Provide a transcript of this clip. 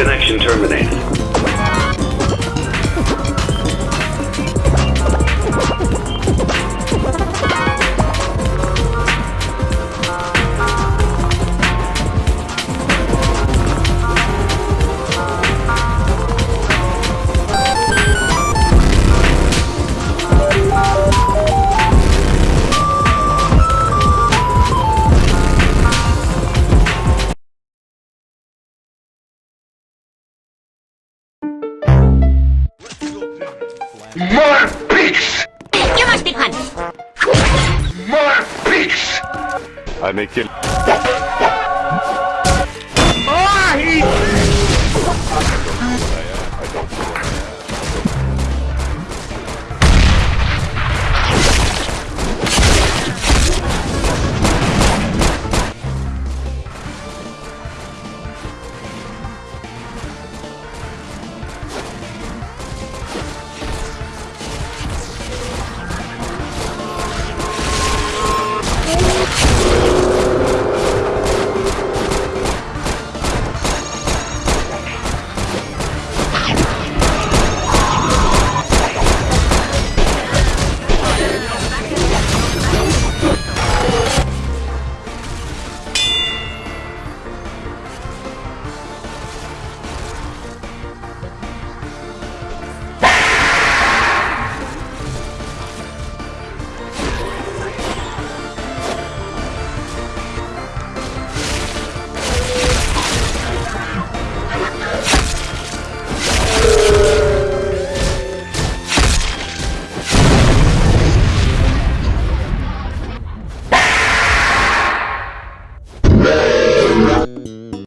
Connection terminated. More pigs! You must be punished. More pigs! I make it.